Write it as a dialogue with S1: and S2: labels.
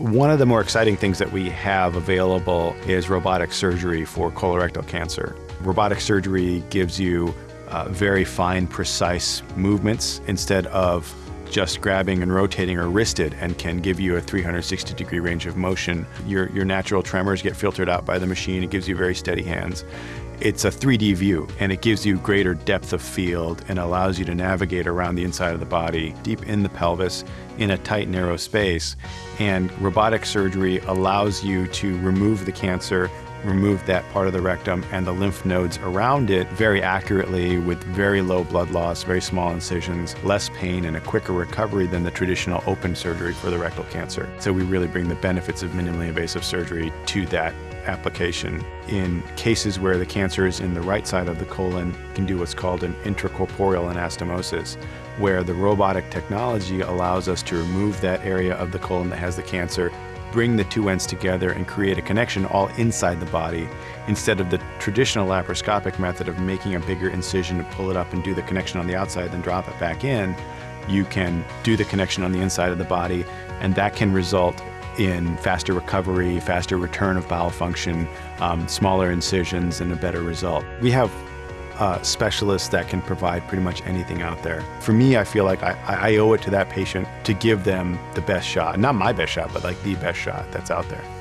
S1: One of the more exciting things that we have available is robotic surgery for colorectal cancer. Robotic surgery gives you uh, very fine, precise movements instead of just grabbing and rotating or wristed and can give you a 360 degree range of motion. Your, your natural tremors get filtered out by the machine. It gives you very steady hands. It's a 3D view and it gives you greater depth of field and allows you to navigate around the inside of the body, deep in the pelvis, in a tight, narrow space. And robotic surgery allows you to remove the cancer remove that part of the rectum and the lymph nodes around it very accurately with very low blood loss, very small incisions, less pain, and a quicker recovery than the traditional open surgery for the rectal cancer. So we really bring the benefits of minimally invasive surgery to that application. In cases where the cancer is in the right side of the colon, can do what's called an intracorporeal anastomosis, where the robotic technology allows us to remove that area of the colon that has the cancer, bring the two ends together and create a connection all inside the body instead of the traditional laparoscopic method of making a bigger incision to pull it up and do the connection on the outside then drop it back in you can do the connection on the inside of the body and that can result in faster recovery, faster return of bowel function, um, smaller incisions, and a better result. We have uh, specialists that can provide pretty much anything out there. For me, I feel like I, I owe it to that patient to give them the best shot. Not my best shot, but like the best shot that's out there.